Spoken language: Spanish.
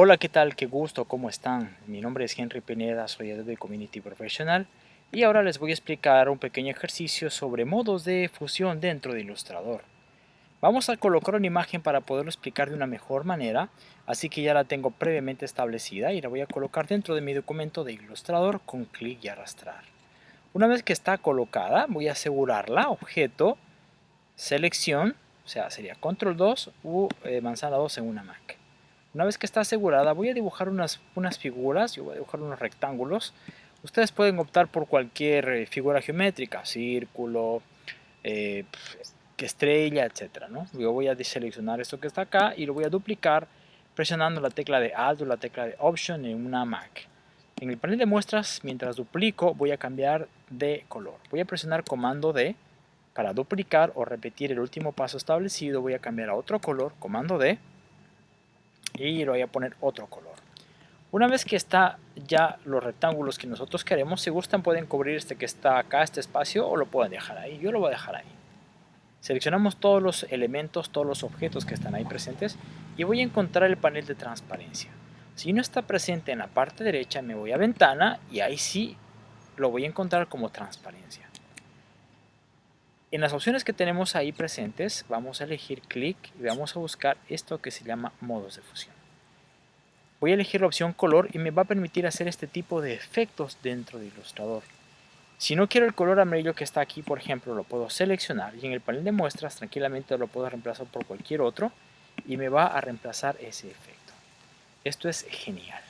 Hola, ¿qué tal? Qué gusto, ¿cómo están? Mi nombre es Henry Pineda, soy Adobe Community Professional y ahora les voy a explicar un pequeño ejercicio sobre modos de fusión dentro de Illustrator. Vamos a colocar una imagen para poderlo explicar de una mejor manera, así que ya la tengo previamente establecida y la voy a colocar dentro de mi documento de Illustrator con clic y arrastrar. Una vez que está colocada, voy a asegurarla, objeto, selección, o sea, sería control 2 u eh, manzana 2 en una Mac. Una vez que está asegurada, voy a dibujar unas, unas figuras, yo voy a dibujar unos rectángulos. Ustedes pueden optar por cualquier eh, figura geométrica, círculo, eh, estrella, etc. ¿no? Yo voy a deseleccionar esto que está acá y lo voy a duplicar presionando la tecla de Alt o la tecla de Option en una Mac. En el panel de muestras, mientras duplico, voy a cambiar de color. Voy a presionar Comando D para duplicar o repetir el último paso establecido. Voy a cambiar a otro color, Comando D y lo voy a poner otro color. Una vez que está ya los rectángulos que nosotros queremos, si gustan pueden cubrir este que está acá, este espacio, o lo pueden dejar ahí. Yo lo voy a dejar ahí. Seleccionamos todos los elementos, todos los objetos que están ahí presentes y voy a encontrar el panel de transparencia. Si no está presente en la parte derecha, me voy a ventana y ahí sí lo voy a encontrar como transparencia. En las opciones que tenemos ahí presentes, vamos a elegir clic y vamos a buscar esto que se llama modos de fusión. Voy a elegir la opción color y me va a permitir hacer este tipo de efectos dentro de Illustrator. Si no quiero el color amarillo que está aquí, por ejemplo, lo puedo seleccionar y en el panel de muestras tranquilamente lo puedo reemplazar por cualquier otro y me va a reemplazar ese efecto. Esto es genial.